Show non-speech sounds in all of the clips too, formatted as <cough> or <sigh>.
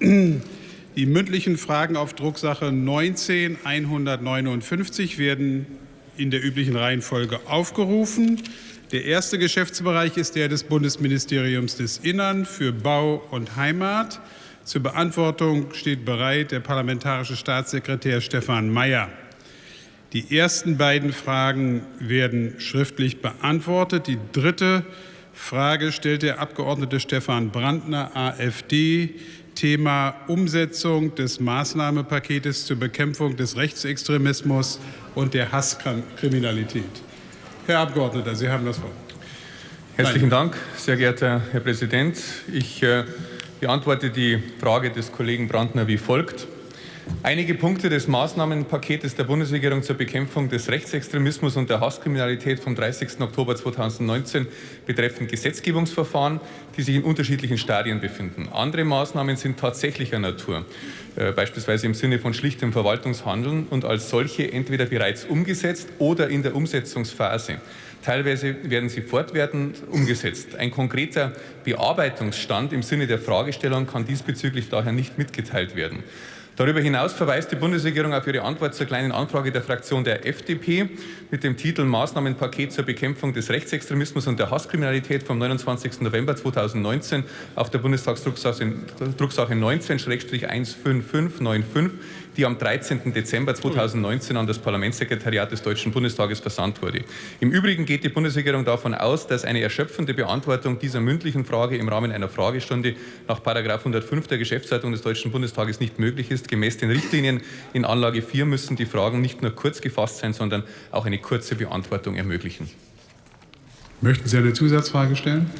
Die mündlichen Fragen auf Drucksache 19 159 werden in der üblichen Reihenfolge aufgerufen. Der erste Geschäftsbereich ist der des Bundesministeriums des Innern für Bau und Heimat. Zur Beantwortung steht bereit der parlamentarische Staatssekretär Stefan Mayer. Die ersten beiden Fragen werden schriftlich beantwortet. Die dritte Frage stellt der Abgeordnete Stefan Brandner, AfD, Thema Umsetzung des Maßnahmenpaketes zur Bekämpfung des Rechtsextremismus und der Hasskriminalität. Herr Abgeordneter, Sie haben das Wort. Herzlichen Dank, sehr geehrter Herr Präsident. Ich äh, beantworte die Frage des Kollegen Brandner wie folgt. Einige Punkte des Maßnahmenpaketes der Bundesregierung zur Bekämpfung des Rechtsextremismus und der Hasskriminalität vom 30. Oktober 2019 betreffen Gesetzgebungsverfahren, die sich in unterschiedlichen Stadien befinden. Andere Maßnahmen sind tatsächlicher Natur, äh, beispielsweise im Sinne von schlichtem Verwaltungshandeln und als solche entweder bereits umgesetzt oder in der Umsetzungsphase. Teilweise werden sie fortwährend umgesetzt. Ein konkreter Bearbeitungsstand im Sinne der Fragestellung kann diesbezüglich daher nicht mitgeteilt werden. Darüber hinaus verweist die Bundesregierung auf ihre Antwort zur kleinen Anfrage der Fraktion der FDP mit dem Titel Maßnahmenpaket zur Bekämpfung des Rechtsextremismus und der Hasskriminalität vom 29. November 2019 auf der Bundestagsdrucksache 19-15595 die am 13. Dezember 2019 an das Parlamentssekretariat des Deutschen Bundestages versandt wurde. Im Übrigen geht die Bundesregierung davon aus, dass eine erschöpfende Beantwortung dieser mündlichen Frage im Rahmen einer Fragestunde nach 105 der Geschäftsleitung des Deutschen Bundestages nicht möglich ist. Gemäß den Richtlinien in Anlage 4 müssen die Fragen nicht nur kurz gefasst sein, sondern auch eine kurze Beantwortung ermöglichen. Möchten Sie eine Zusatzfrage stellen?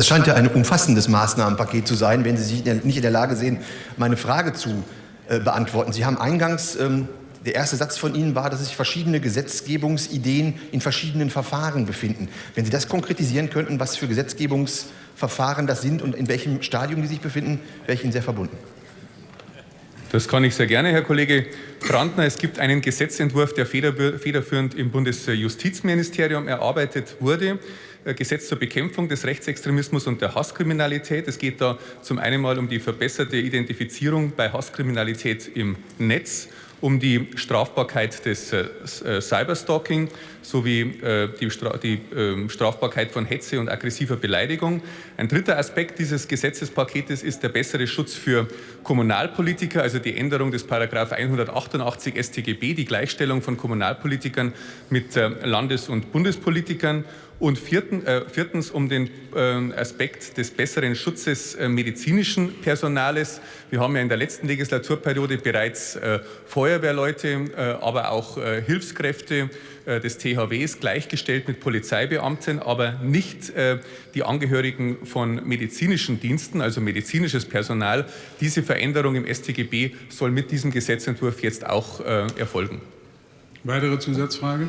Es scheint ja ein umfassendes Maßnahmenpaket zu sein, wenn Sie sich nicht in der Lage sehen, meine Frage zu äh, beantworten. Sie haben eingangs, ähm, der erste Satz von Ihnen war, dass sich verschiedene Gesetzgebungsideen in verschiedenen Verfahren befinden. Wenn Sie das konkretisieren könnten, was für Gesetzgebungsverfahren das sind und in welchem Stadium die sich befinden, wäre ich Ihnen sehr verbunden. Das kann ich sehr gerne, Herr Kollege Brandner. Es gibt einen Gesetzentwurf, der federführend im Bundesjustizministerium erarbeitet wurde. Äh, Gesetz zur Bekämpfung des Rechtsextremismus und der Hasskriminalität. Es geht da zum einen mal um die verbesserte Identifizierung bei Hasskriminalität im Netz um die Strafbarkeit des äh, äh, Cyberstalking sowie die, Stra die äh, Strafbarkeit von Hetze und aggressiver Beleidigung. Ein dritter Aspekt dieses Gesetzespaketes ist der bessere Schutz für Kommunalpolitiker, also die Änderung des Paragraph 188 StGB, die Gleichstellung von Kommunalpolitikern mit Landes- und Bundespolitikern und vierten, äh, viertens um den äh, Aspekt des besseren Schutzes äh, medizinischen Personales. Wir haben ja in der letzten Legislaturperiode bereits äh, Feuerwehrleute, äh, aber auch äh, Hilfskräfte des THWs gleichgestellt mit Polizeibeamten, aber nicht die Angehörigen von medizinischen Diensten, also medizinisches Personal. Diese Veränderung im StGB soll mit diesem Gesetzentwurf jetzt auch erfolgen. Weitere Zusatzfrage?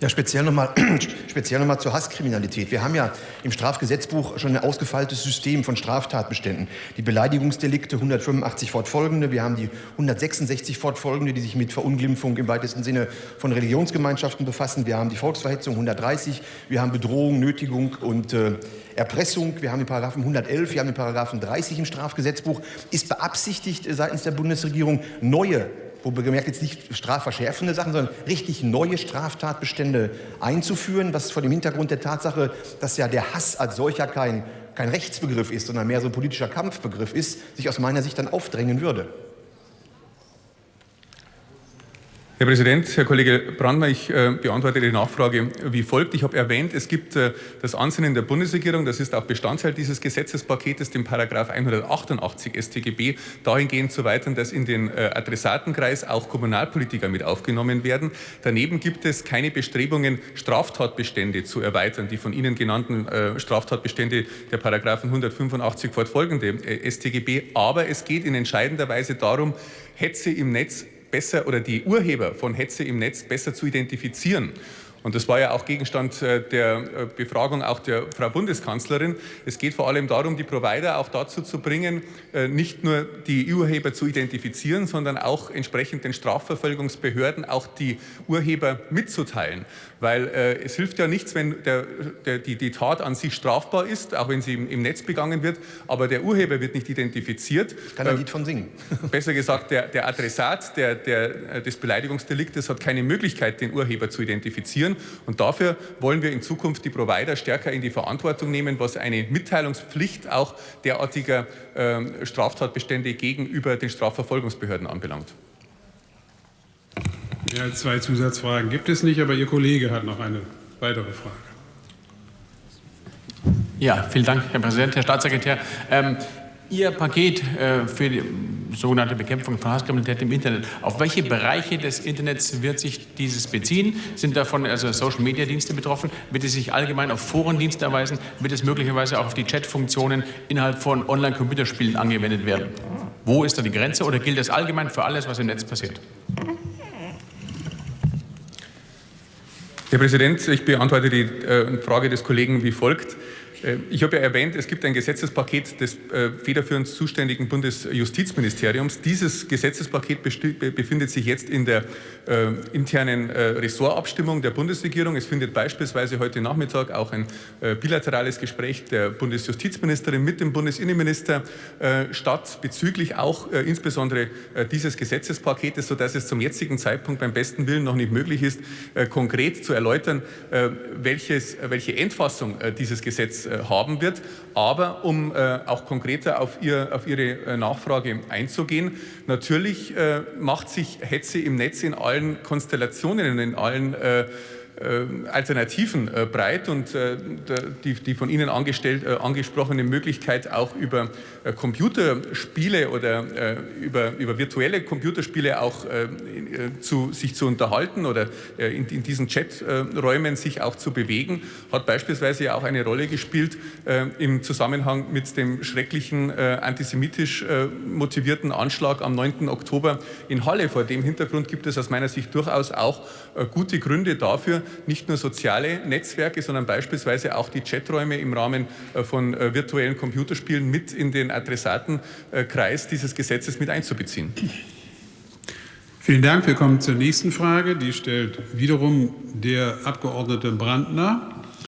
Ja, speziell nochmal <clears throat> speziell noch mal zur Hasskriminalität. Wir haben ja im Strafgesetzbuch schon ein ausgefeiltes System von Straftatbeständen. Die Beleidigungsdelikte 185 fortfolgende, wir haben die 166 fortfolgende, die sich mit Verunglimpfung im weitesten Sinne von Religionsgemeinschaften befassen. Wir haben die Volksverhetzung 130, wir haben Bedrohung, Nötigung und äh, Erpressung, wir haben den Paragraphen 111, wir haben den Paragraphen 30 im Strafgesetzbuch. Ist beabsichtigt äh, seitens der Bundesregierung neue wo bemerkt jetzt nicht strafverschärfende Sachen, sondern richtig neue Straftatbestände einzuführen, was vor dem Hintergrund der Tatsache, dass ja der Hass als solcher kein, kein Rechtsbegriff ist, sondern mehr so ein politischer Kampfbegriff ist, sich aus meiner Sicht dann aufdrängen würde. Herr Präsident, Herr Kollege Brandner, ich äh, beantworte die Nachfrage wie folgt. Ich habe erwähnt, es gibt äh, das Ansinnen der Bundesregierung, das ist auch Bestandteil dieses Gesetzespaketes, dem Paragraph 188 StGB, dahingehend zu weitern, dass in den äh, Adressatenkreis auch Kommunalpolitiker mit aufgenommen werden. Daneben gibt es keine Bestrebungen, Straftatbestände zu erweitern, die von Ihnen genannten äh, Straftatbestände der Paragraphen 185 fortfolgende äh, StGB. Aber es geht in entscheidender Weise darum, Hetze im Netz besser oder die Urheber von Hetze im Netz besser zu identifizieren. Und das war ja auch Gegenstand äh, der äh, Befragung auch der Frau Bundeskanzlerin. Es geht vor allem darum, die Provider auch dazu zu bringen, äh, nicht nur die Urheber zu identifizieren, sondern auch entsprechend den Strafverfolgungsbehörden auch die Urheber mitzuteilen. Weil äh, es hilft ja nichts, wenn der, der, die, die, Tat an sich strafbar ist, auch wenn sie im, im, Netz begangen wird, aber der Urheber wird nicht identifiziert. Ich kann ein Lied von singen. <laughs> Besser gesagt, der, der Adressat des Beleidigungsdeliktes hat keine Möglichkeit, den Urheber zu identifizieren reduzieren. Und dafür wollen wir in Zukunft die Provider stärker in die Verantwortung nehmen, was eine Mitteilungspflicht auch derartiger äh, Straftatbestände gegenüber den Strafverfolgungsbehörden anbelangt. Ja, zwei Zusatzfragen gibt es nicht, aber Ihr Kollege hat noch eine weitere Frage. Ja, vielen Dank, Herr Präsident, Herr Staatssekretär. Ähm, Ihr Paket äh, für die sogenannte Bekämpfung von Hasskriminalität im Internet, auf welche Bereiche des Internets wird sich dieses beziehen? Sind davon also Social-Media-Dienste betroffen? Wird es sich allgemein auf Forendienste erweisen? Wird es möglicherweise auch auf die Chat-Funktionen innerhalb von Online-Computerspielen angewendet werden? Wo ist da die Grenze oder gilt das allgemein für alles, was im Netz passiert? Herr Präsident, ich beantworte die äh, Frage des Kollegen wie folgt. Äh, ich habe ja erwähnt, es gibt ein Gesetzespaket des äh, federführend zuständigen Bundesjustizministeriums. Dieses Gesetzespaket befindet sich jetzt in der äh, internen Ressortabstimmung der Bundesregierung. Es findet beispielsweise heute Nachmittag auch ein bilaterales Gespräch der Bundesjustizministerin mit dem Bundesinnenminister statt, bezüglich auch insbesondere dieses Gesetzespaketes, sodass es zum jetzigen Zeitpunkt beim besten Willen noch nicht möglich ist, konkret zu erläutern, welches, welche Endfassung dieses Gesetzes haben wird. Aber um äh, auch konkreter auf, ihr, auf Ihre äh, Nachfrage einzugehen, natürlich macht sich Hetze im Netz in allen Konstellationen, in allen äh, Alternativen äh, breit und äh, die, die von Ihnen angesprochene Möglichkeit auch über Computerspiele oder über, über virtuelle Computerspiele auch zu, sich zu unterhalten oder in, in diesen Chaträumen sich auch zu bewegen, hat beispielsweise auch eine Rolle gespielt im Zusammenhang mit dem schrecklichen antisemitisch motivierten Anschlag am 9. Oktober in Halle. Vor dem Hintergrund gibt es aus meiner Sicht durchaus auch gute Gründe dafür, nicht nur soziale Netzwerke, sondern beispielsweise auch die Chaträume im Rahmen äh, von äh, virtuellen Computerspielen mit in den Adressatenkreis dieses Gesetzes mit einzubeziehen. Vielen Dank. Wir kommen zur nächsten Frage. Die stellt wiederum der Abgeordnete Brandner.